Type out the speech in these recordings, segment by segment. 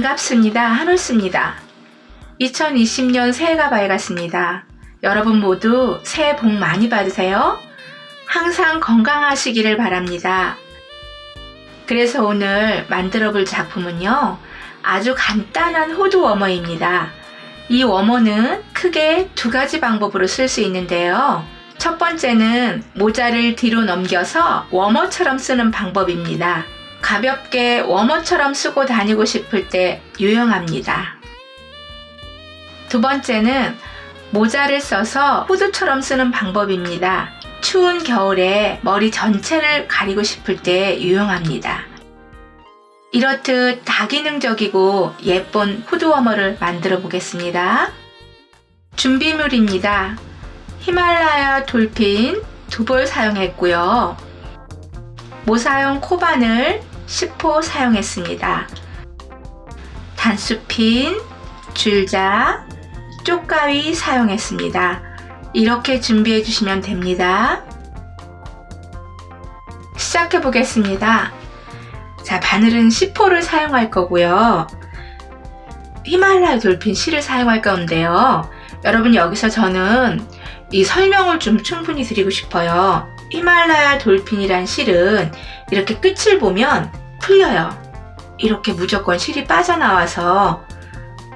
반갑습니다. 한올스입니다. 2020년 새해가 밝았습니다. 여러분 모두 새해 복 많이 받으세요. 항상 건강하시기를 바랍니다. 그래서 오늘 만들어 볼 작품은요. 아주 간단한 호두 워머입니다. 이 워머는 크게 두 가지 방법으로 쓸 수 있는데요. 첫 번째는 모자를 뒤로 넘겨서 워머처럼 쓰는 방법입니다. 가볍게 워머처럼 쓰고 다니고 싶을 때 유용합니다. 두 번째는 모자를 써서 후드처럼 쓰는 방법입니다. 추운 겨울에 머리 전체를 가리고 싶을 때 유용합니다. 이렇듯 다기능적이고 예쁜 후드워머를 만들어 보겠습니다. 준비물입니다. 히말라야 돌핀 두볼 사용했고요. 모사용 코바늘 10호 사용했습니다. 단수핀, 줄자, 쪽가위 사용했습니다. 이렇게 준비해 주시면 됩니다. 시작해 보겠습니다. 자, 바늘은 10호를 사용할 거고요. 히말라야 돌핀 실을 사용할 건데요. 여러분 여기서 저는 이 설명을 좀 충분히 드리고 싶어요. 히말라야 돌핀이란 실은 이렇게 끝을 보면 풀려요. 이렇게 무조건 실이 빠져나와서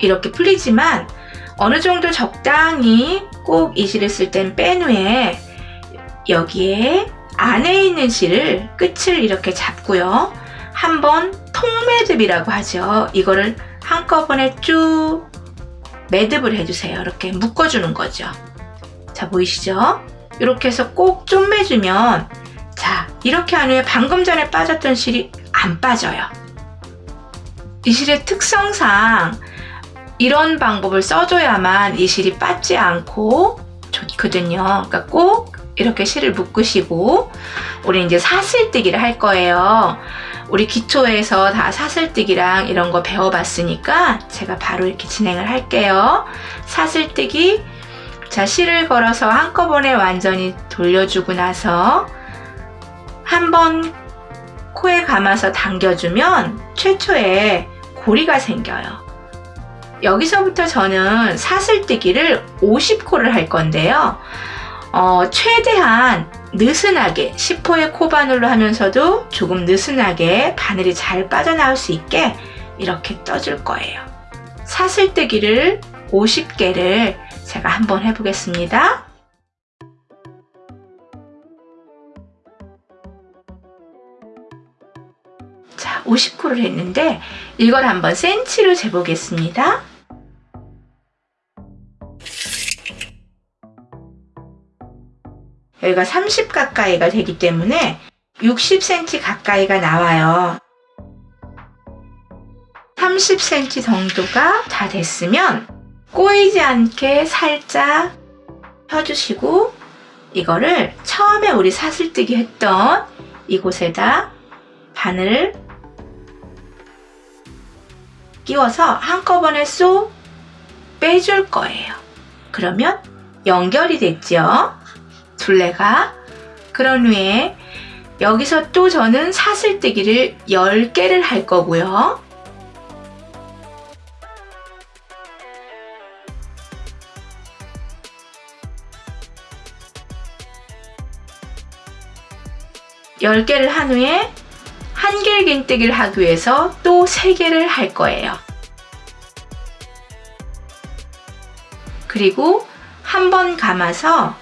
이렇게 풀리지만 어느 정도 적당히 꼭 이 실을 쓸 땐 뺀 후에 여기에 안에 있는 실을 끝을 이렇게 잡고요. 한번 통매듭이라고 하죠. 이거를 한꺼번에 쭉 매듭을 해주세요. 이렇게 묶어주는 거죠. 자 보이시죠? 이렇게 해서 꼭 좀 매주면 자 이렇게 한 후에 방금 전에 빠졌던 실이 안 빠져요. 이 실의 특성상 이런 방법을 써줘야만 이 실이 빠지 않고 좋거든요. 그러니까 꼭 이렇게 실을 묶으시고 우리 이제 사슬뜨기를 할 거예요. 우리 기초에서 다 사슬뜨기랑 이런 거 배워봤으니까 제가 바로 이렇게 진행을 할게요. 사슬뜨기 자 실을 걸어서 한꺼번에 완전히 돌려주고 나서 한번 코에 감아서 당겨주면 최초에 고리가 생겨요. 여기서부터 저는 사슬뜨기를 50코를 할 건데요. 어, 최대한 느슨하게 10호의 코바늘로 하면서도 조금 느슨하게 바늘이 잘 빠져나올 수 있게 이렇게 떠줄 거예요. 사슬뜨기를 50개를 제가 한번 해보겠습니다. 50코를 했는데 이걸 한번 센치로 재보겠습니다. 여기가 30 가까이가 되기 때문에 60cm 가까이가 나와요. 30cm 정도가 다 됐으면 꼬이지 않게 살짝 펴주시고 이거를 처음에 우리 사슬뜨기 했던 이곳에다 바늘을 끼워서 한꺼번에 쏙 빼줄 거예요. 그러면 연결이 됐죠? 둘레가 그런 후에 여기서 또 저는 사슬뜨기를 10개를 할 거고요. 열개를한 후에 한 길 긴뜨기를 하기 위해서 또 3개를 할 거예요. 그리고 한 번 감아서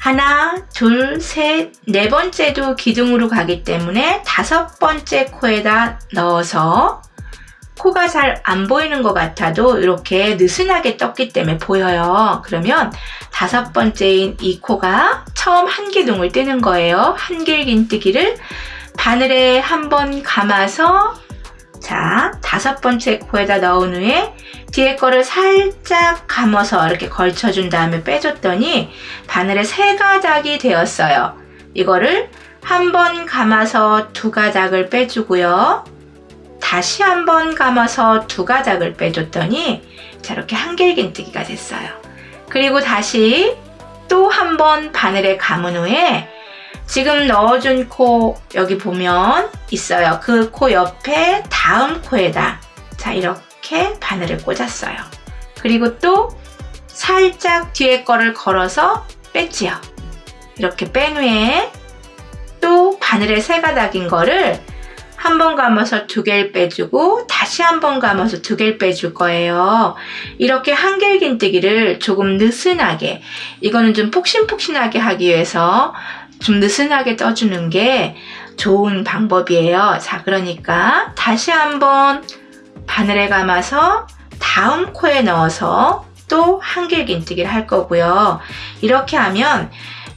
하나, 둘, 셋, 네 번째도 기둥으로 가기 때문에 다섯 번째 코에다 넣어서 코가 잘 안 보이는 것 같아도 이렇게 느슨하게 떴기 때문에 보여요. 그러면 다섯 번째인 이 코가 처음 한 기둥을 뜨는 거예요. 한길긴뜨기를 바늘에 한 번 감아서 자 다섯 번째 코에다 넣은 후에 뒤에 거를 살짝 감아서 이렇게 걸쳐준 다음에 빼줬더니 바늘에 세 가닥이 되었어요. 이거를 한 번 감아서 두 가닥을 빼주고요. 다시 한 번 감아서 두 가닥을 빼줬더니 자 이렇게 한길긴뜨기가 됐어요. 그리고 다시 또 한 번 바늘에 감은 후에 지금 넣어준 코 여기 보면 있어요. 그 코 옆에 다음 코에다 자 이렇게 바늘을 꽂았어요. 그리고 또 살짝 뒤에 거를 걸어서 뺐지요. 이렇게 뺀 후에 또 바늘에 세 가닥인 거를 한 번 감아서 두 개를 빼주고 다시 한 번 감아서 두 개를 빼줄 거예요. 이렇게 한길긴뜨기를 조금 느슨하게 이거는 좀 폭신폭신하게 하기 위해서 좀 느슨하게 떠주는 게 좋은 방법이에요. 자 그러니까 다시 한번 바늘에 감아서 다음 코에 넣어서 또 한길긴뜨기를 할 거고요. 이렇게 하면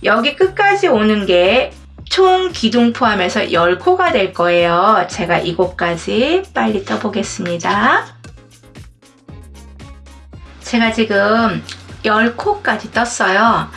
여기 끝까지 오는 게 총 기둥 포함해서 10코가 될 거예요. 제가 이곳까지 빨리 떠보겠습니다. 제가 지금 10코까지 떴어요.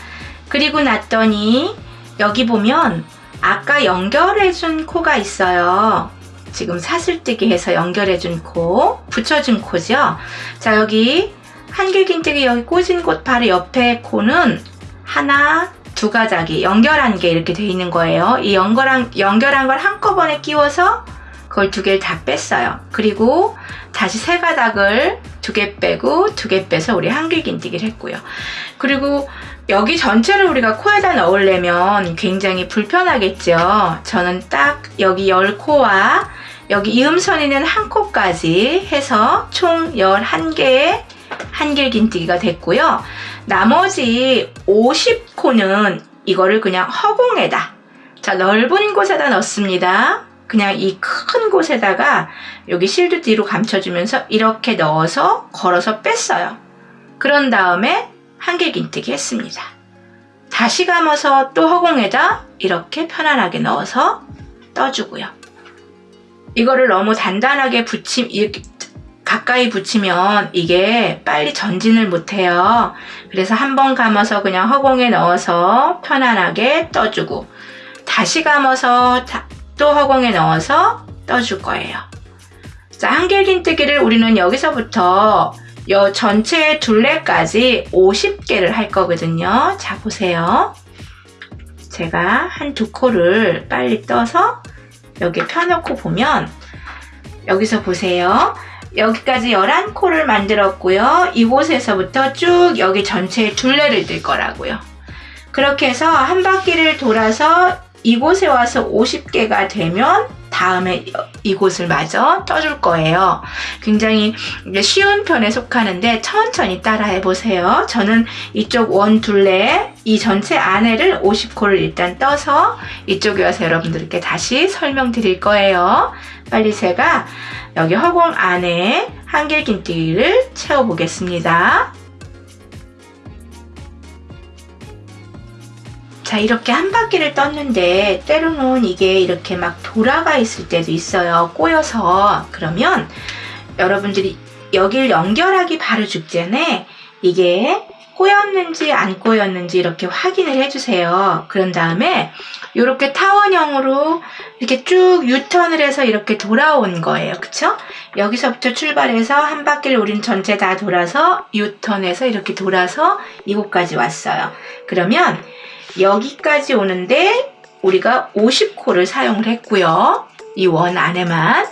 그리고 났더니 여기 보면 아까 연결해준 코가 있어요. 지금 사슬뜨기 해서 연결해준 코, 붙여준 코죠. 자 여기 한길긴뜨기 여기 꽂은 곳 바로 옆에 코는 하나, 두 가닥이 연결한 게 이렇게 돼 있는 거예요. 이 연결한, 연결한 걸 한꺼번에 끼워서 그걸 두 개를 다 뺐어요. 그리고 다시 세 가닥을 두 개 빼고 두 개 빼서 우리 한길 긴뜨기를 했고요. 그리고 여기 전체를 우리가 코에다 넣으려면 굉장히 불편하겠죠. 저는 딱 여기 10코와 여기 이음선이는 한 코까지 해서 총 11개의 한길 긴뜨기가 됐고요. 나머지 50코는 이거를 그냥 허공에다 자 넓은 곳에다 넣습니다. 그냥 이 큰 곳에다가 여기 실드 뒤로 감춰주면서 이렇게 넣어서 걸어서 뺐어요. 그런 다음에 한길긴뜨기 했습니다. 다시 감아서 또 허공에다 이렇게 편안하게 넣어서 떠주고요. 이거를 너무 단단하게 붙임 가까이 붙이면 이게 빨리 전진을 못해요. 그래서 한 번 감아서 그냥 허공에 넣어서 편안하게 떠주고 다시 감아서 또 허공에 넣어서 떠줄 거예요. 자, 한길긴뜨기를 우리는 여기서부터 여 전체 둘레까지 50개를 할 거거든요. 자, 보세요. 제가 한 두 코를 빨리 떠서 여기 펴놓고 보면 여기서 보세요. 여기까지 11코를 만들었고요. 이곳에서부터 쭉 여기 전체에 둘레를 뜰 거라고요. 그렇게 해서 한 바퀴를 돌아서 이곳에 와서 50개가 되면 다음에 이곳을 마저 떠줄 거예요. 굉장히 쉬운 편에 속하는데 천천히 따라해 보세요. 저는 이쪽 원 둘레 이 전체 안에를 50코를 일단 떠서 이쪽에 와서 여러분들께 다시 설명드릴 거예요. 빨리 제가 여기 허공 안에 한길긴뜨기를 채워보겠습니다. 자 이렇게 한 바퀴를 떴는데 때로는 이게 이렇게 막 돌아가 있을 때도 있어요 꼬여서 그러면 여러분들이 여길 연결하기 바로 직전에 이게 꼬였는지 안 꼬였는지 이렇게 확인을 해주세요. 그런 다음에 이렇게 타원형으로 이렇게 쭉 유턴을 해서 이렇게 돌아온 거예요. 그쵸? 여기서부터 출발해서 한 바퀴를 우린 전체 다 돌아서 유턴해서 이렇게 돌아서 이곳까지 왔어요. 그러면 여기까지 오는데 우리가 50코를 사용을 했고요. 이 원 안에만.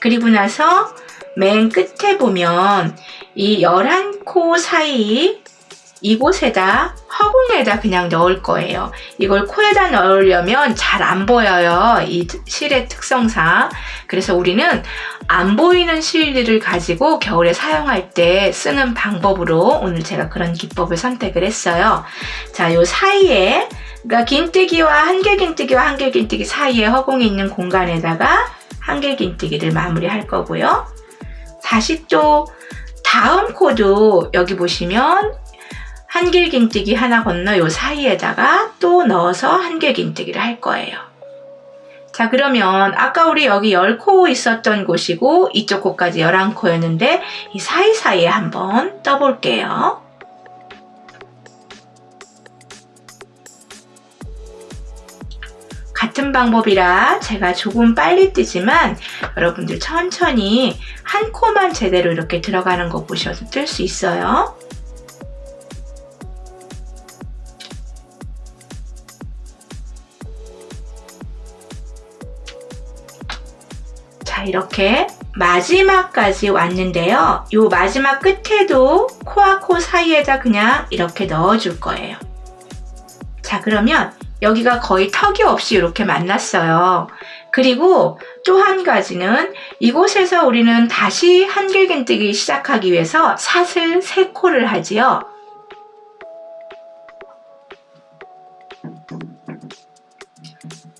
그리고 나서 맨 끝에 보면 이 11코 사이 이곳에다 허공에다 그냥 넣을 거예요. 이걸 코에다 넣으려면 잘 안 보여요. 이 실의 특성상. 그래서 우리는 안 보이는 실들을 가지고 겨울에 사용할 때 쓰는 방법으로 오늘 제가 그런 기법을 선택을 했어요. 자, 요 사이에 그러니까 긴뜨기와 한길긴뜨기와 한길긴뜨기 사이에 허공에 있는 공간에다가 한길긴뜨기를 마무리할 거고요. 다시 또 다음 코도 여기 보시면 한길긴뜨기 하나 건너 요 사이에다가 또 넣어서 한길긴뜨기를 할 거예요. 자 그러면 아까 우리 여기 10코 있었던 곳이고 이쪽 코까지 11코였는데 이 사이사이에 한번 떠볼게요. 같은 방법이라 제가 조금 빨리 뜨지만 여러분들 천천히 한 코만 제대로 이렇게 들어가는 거 보셔서 뜰 수 있어요. 자 이렇게 마지막까지 왔는데요. 요 마지막 끝에도 코와 코 사이에다 그냥 이렇게 넣어줄 거예요. 자, 그러면 여기가 거의 턱이 없이 이렇게 만났어요. 그리고 또 한 가지는 이곳에서 우리는 다시 한길긴뜨기 시작하기 위해서 사슬 세 코를 하지요.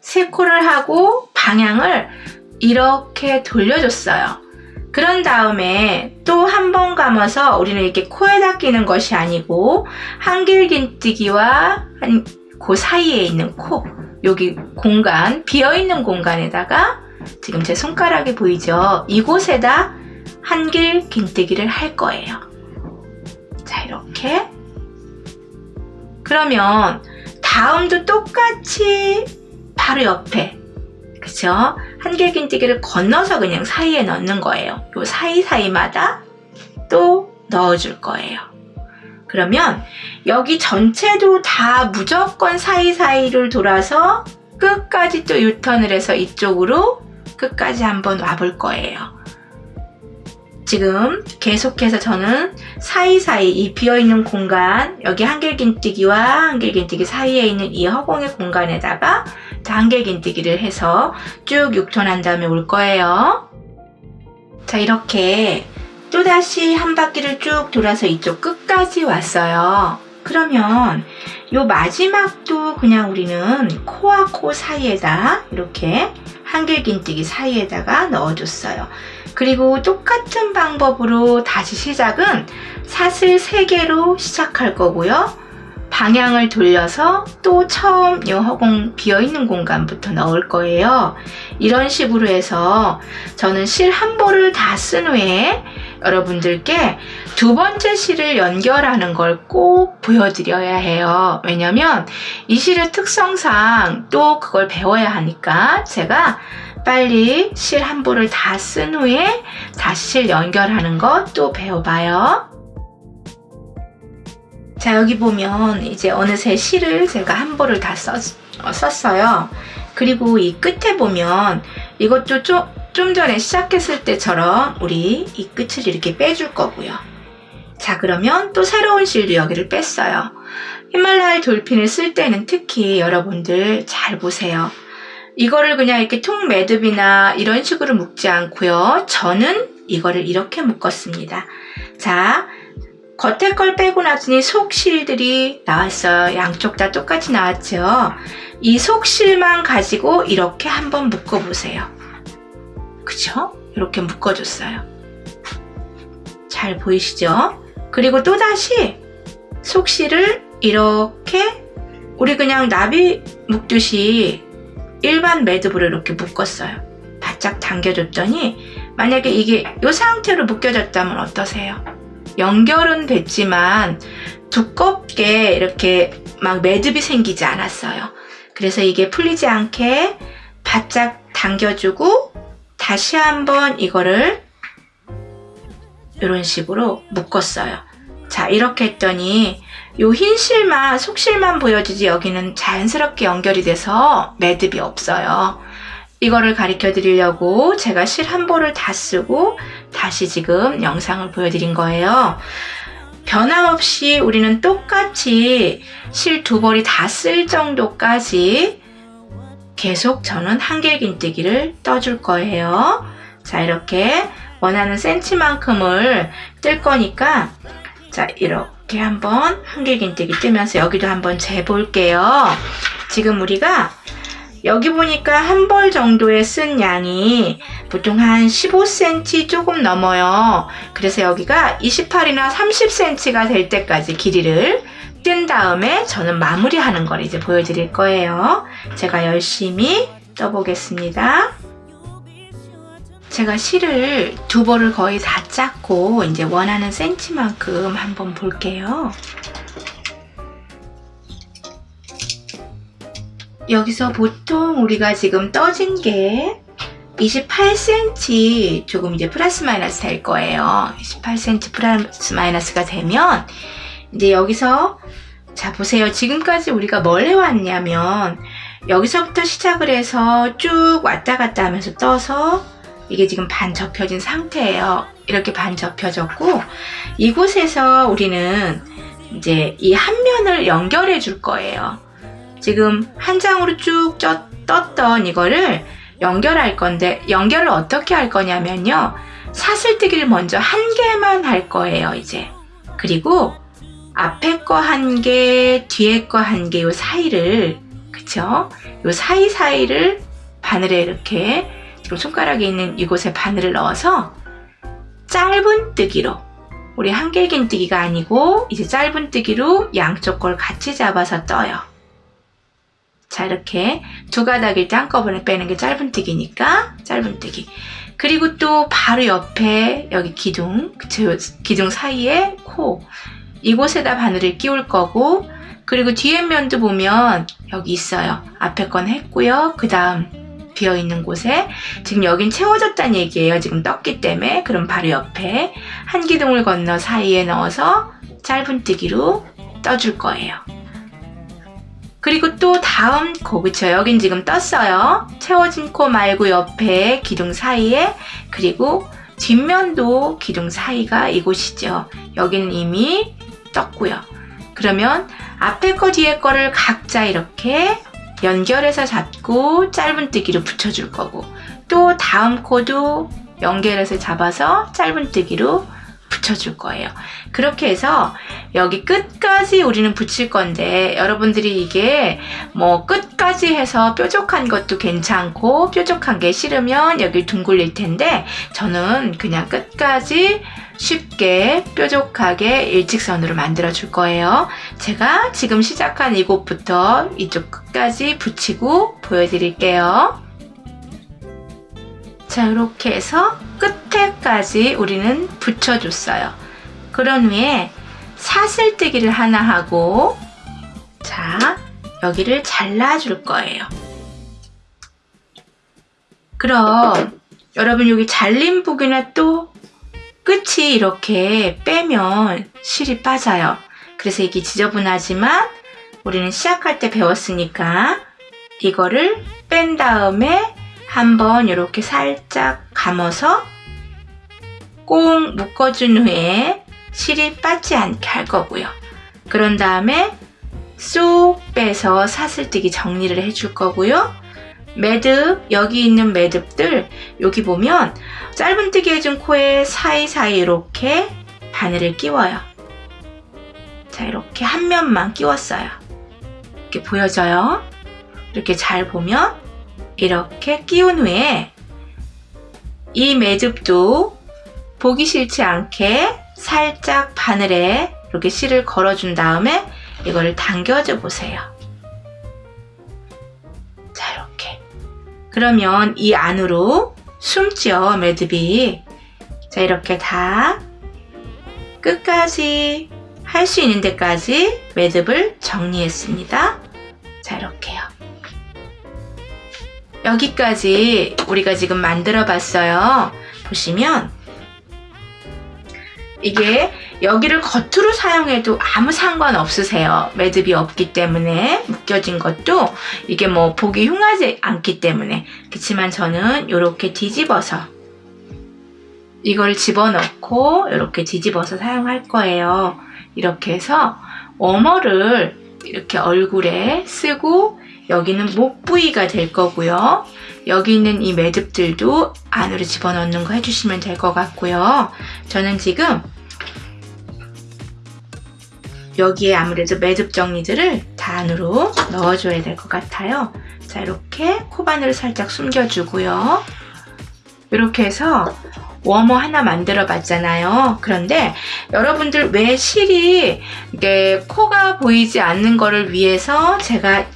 세 코를 하고 방향을 이렇게 돌려줬어요. 그런 다음에 또 한 번 감아서 우리는 이렇게 코에다 끼는 것이 아니고 한길긴뜨기와 한, 그 사이에 있는 코 여기 공간 비어있는 공간에다가 지금 제 손가락이 보이죠? 이곳에다 한길 긴뜨기를 할 거예요. 자 이렇게 그러면 다음도 똑같이 바로 옆에 그쵸? 한길긴뜨기를 건너서 그냥 사이에 넣는 거예요. 요 사이사이마다 또 넣어줄 거예요. 그러면 여기 전체도 다 무조건 사이사이를 돌아서 끝까지 또 유턴을 해서 이쪽으로 끝까지 한번 와볼 거예요. 지금 계속해서 저는 사이사이 이 비어있는 공간 여기 한길긴뜨기와 한길긴뜨기 사이에 있는 이 허공의 공간에다가 한길긴뜨기를 해서 쭉 6톤 한 다음에 올 거예요. 자 이렇게 또다시 한 바퀴를 쭉 돌아서 이쪽 끝까지 왔어요. 그러면 요 마지막도 그냥 우리는 코와 코 사이에다 이렇게 한길긴뜨기 사이에다가 넣어줬어요. 그리고 똑같은 방법으로 다시 시작은 사슬 3개로 시작할 거고요. 방향을 돌려서 또 처음 이 허공 비어있는 공간부터 넣을 거예요. 이런 식으로 해서 저는 실 한 볼을 다 쓴 후에 여러분들께 두 번째 실을 연결하는 걸 꼭 보여드려야 해요. 왜냐면 이 실의 특성상 또 그걸 배워야 하니까 제가 빨리 실 한 볼을 다 쓴 후에 다시 실 연결하는 것 또 배워봐요. 자 여기 보면 이제 어느새 실을 제가 한 볼을 다 썼, 어, 썼어요. 그리고 이 끝에 보면 이것도 좀, 좀 전에 시작했을 때처럼 우리 이 끝을 이렇게 빼줄 거고요. 자 그러면 또 새로운 실도 여기를 뺐어요. 히말라야 돌핀을 쓸 때는 특히 여러분들 잘 보세요. 이거를 그냥 이렇게 통 매듭이나 이런 식으로 묶지 않고요. 저는 이거를 이렇게 묶었습니다. 자, 겉에 걸 빼고 나더니 속실들이 나왔어요. 양쪽 다 똑같이 나왔죠. 이 속실만 가지고 이렇게 한번 묶어보세요. 그쵸? 이렇게 묶어줬어요. 잘 보이시죠? 그리고 또다시 속실을 이렇게 우리 그냥 나비 묶듯이 일반 매듭으로 이렇게 묶었어요. 바짝 당겨줬더니 만약에 이게 이 상태로 묶여졌다면 어떠세요? 연결은 됐지만 두껍게 이렇게 막 매듭이 생기지 않았어요. 그래서 이게 풀리지 않게 바짝 당겨주고 다시 한번 이거를 이런 식으로 묶었어요. 자 이렇게 했더니 요 흰 실만 속실만 보여지지 여기는 자연스럽게 연결이 돼서 매듭이 없어요. 이거를 가르쳐 드리려고 제가 실 한 볼을 다 쓰고 다시 지금 영상을 보여드린 거예요. 변함없이 우리는 똑같이 실 두 벌이 다 쓸 정도까지 계속 저는 한길긴뜨기를 떠줄 거예요. 자 이렇게 원하는 센치만큼을 뜰 거니까 자 이렇게 한번 한길긴뜨기 뜨면서 여기도 한번 재볼게요. 지금 우리가 여기 보니까 한 벌 정도에 쓴 양이 보통 한 15cm 조금 넘어요. 그래서 여기가 28이나 30cm가 될 때까지 길이를 뜬 다음에 저는 마무리하는 걸 이제 보여드릴 거예요. 제가 열심히 떠보겠습니다. 제가 실을 두 벌을 거의 다 짰고 이제 원하는 센치만큼 한번 볼게요. 여기서 보통 우리가 지금 떠진 게 28cm 조금 이제 플러스 마이너스 될 거예요. 28cm 플러스 마이너스가 되면 이제 여기서 자 보세요. 지금까지 우리가 뭘 해왔냐면 여기서부터 시작을 해서 쭉 왔다 갔다 하면서 떠서 이게 지금 반 접혀진 상태예요. 이렇게 반 접혀졌고 이곳에서 우리는 이제 이 한 면을 연결해 줄 거예요. 지금 한 장으로 쭉 떴던 이거를 연결할 건데 연결을 어떻게 할 거냐면요. 사슬뜨기를 먼저 한 개만 할 거예요, 이제. 그리고 앞에 거 한 개, 뒤에 거 한 개, 요 사이를, 그쵸? 요 사이사이를 바늘에 이렇게 지금 손가락에 있는 이곳에 바늘을 넣어서 짧은 뜨기로 우리 한길긴 뜨기가 아니고 이제 짧은 뜨기로 양쪽 걸 같이 잡아서 떠요. 자 이렇게 두 가닥일 때 한꺼번에 빼는 게 짧은 뜨기니까 짧은 뜨기 그리고 또 바로 옆에 여기 기둥 그쵸 기둥 사이에 코 이곳에다 바늘을 끼울 거고 그리고 뒤에 면도 보면 여기 있어요. 앞에 건 했고요. 그 다음 비어있는 곳에 지금 여긴 채워졌다는 얘기예요. 지금 떴기 때문에. 그럼 바로 옆에 한 기둥을 건너 사이에 넣어서 짧은 뜨기로 떠줄 거예요. 그리고 또 다음 코 그쵸 여긴 지금 떴어요. 채워진 코 말고 옆에 기둥 사이에 그리고 뒷면도 기둥 사이가 이곳이죠. 여기는 이미 떴고요 그러면 앞에 거 뒤에 거를 각자 이렇게 연결해서 잡고 짧은 뜨기로 붙여줄 거고 또 다음 코도 연결해서 잡아서 짧은 뜨기로 붙여줄 거예요. 그렇게 해서 여기 끝까지 우리는 붙일 건데 여러분들이 이게 뭐 끝까지 해서 뾰족한 것도 괜찮고 뾰족한 게 싫으면 여기 둥글릴 텐데 저는 그냥 끝까지 쉽게 뾰족하게 일직선으로 만들어 줄 거예요. 제가 지금 시작한 이곳부터 이쪽 끝까지 붙이고 보여드릴게요. 자 이렇게 해서 끝에까지 우리는 붙여줬어요. 그런 후에 사슬뜨기를 하나 하고 자 여기를 잘라줄 거예요. 그럼 여러분 여기 잘린 부분에 또 끝이 이렇게 빼면 실이 빠져요. 그래서 이게 지저분하지만 우리는 시작할 때 배웠으니까 이거를 뺀 다음에 한번 이렇게 살짝 감아서 꽁 묶어준 후에 실이 빠지 않게 할 거고요. 그런 다음에 쏙 빼서 사슬뜨기 정리를 해줄 거고요. 매듭, 여기 있는 매듭들 여기 보면 짧은뜨기 해준 코에 사이사이 이렇게 바늘을 끼워요. 자 이렇게 한 면만 끼웠어요. 이렇게 보여져요. 이렇게 잘 보면 이렇게 끼운 후에 이 매듭도 보기 싫지 않게 살짝 바늘에 이렇게 실을 걸어준 다음에 이거를 당겨줘 보세요. 그러면 이 안으로 숨죠 매듭이 자 이렇게 다 끝까지 할 수 있는 데까지 매듭을 정리했습니다. 자 이렇게요. 여기까지 우리가 지금 만들어 봤어요. 보시면 이게 여기를 겉으로 사용해도 아무 상관없으세요. 매듭이 없기 때문에 묶여진 것도 이게 뭐 보기 흉하지 않기 때문에 그렇지만 저는 이렇게 뒤집어서 이걸 집어넣고 이렇게 뒤집어서 사용할 거예요. 이렇게 해서 워머를 이렇게 얼굴에 쓰고 여기는 목 부위가 될 거고요. 여기 있는 이 매듭들도 안으로 집어넣는 거 해주시면 될 것 같고요. 저는 지금 여기에 아무래도 매듭 정리들을 다 안으로 넣어줘야 될 것 같아요. 자 이렇게 코바늘을 살짝 숨겨주고요. 이렇게 해서 워머 하나 만들어 봤잖아요. 그런데 여러분들 왜 실이 이게 코가 보이지 않는 거를 위해서 제가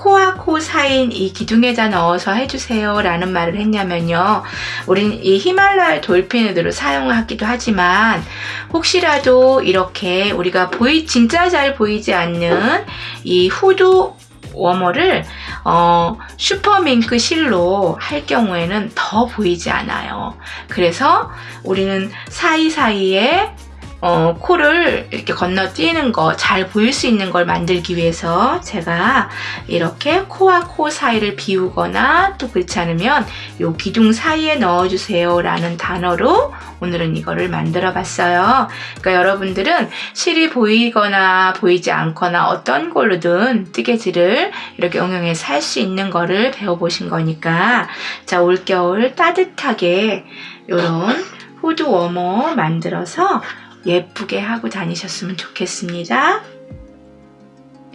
코와 코 사이인 이 기둥에다 넣어서 해주세요 라는 말을 했냐면요 우린 이 히말라야 돌핀으로 사용하기도 하지만 혹시라도 이렇게 우리가 보이 진짜 잘 보이지 않는 이 후드 warmer를 어, 슈퍼밍크 실로 할 경우에는 더 보이지 않아요. 그래서 우리는 사이사이에 어, 코를 이렇게 건너뛰는 거 잘 보일 수 있는 걸 만들기 위해서 제가 이렇게 코와 코 사이를 비우거나 또 그렇지 않으면 요 기둥 사이에 넣어주세요 라는 단어로 오늘은 이거를 만들어 봤어요. 그러니까 여러분들은 실이 보이거나 보이지 않거나 어떤 걸로든 뜨개질을 이렇게 응용해서 할 수 있는 거를 배워보신 거니까 자 올겨울 따뜻하게 요런 후드 워머 만들어서 예쁘게 하고 다니셨으면 좋겠습니다.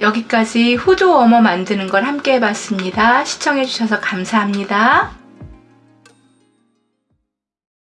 여기까지 후드 워머 만드는 걸 함께 해봤습니다. 시청해주셔서 감사합니다.